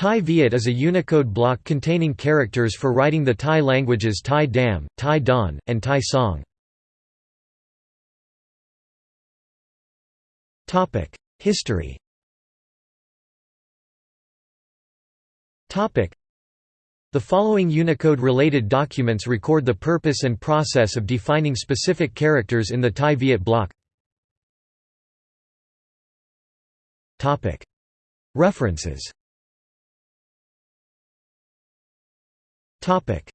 Tai Viet is a Unicode block containing characters for writing the Tai languages Tai Dam, Tai Don, and Tai Song. History The following Unicode-related documents record the purpose and process of defining specific characters in the Tai Viet block. References Topic: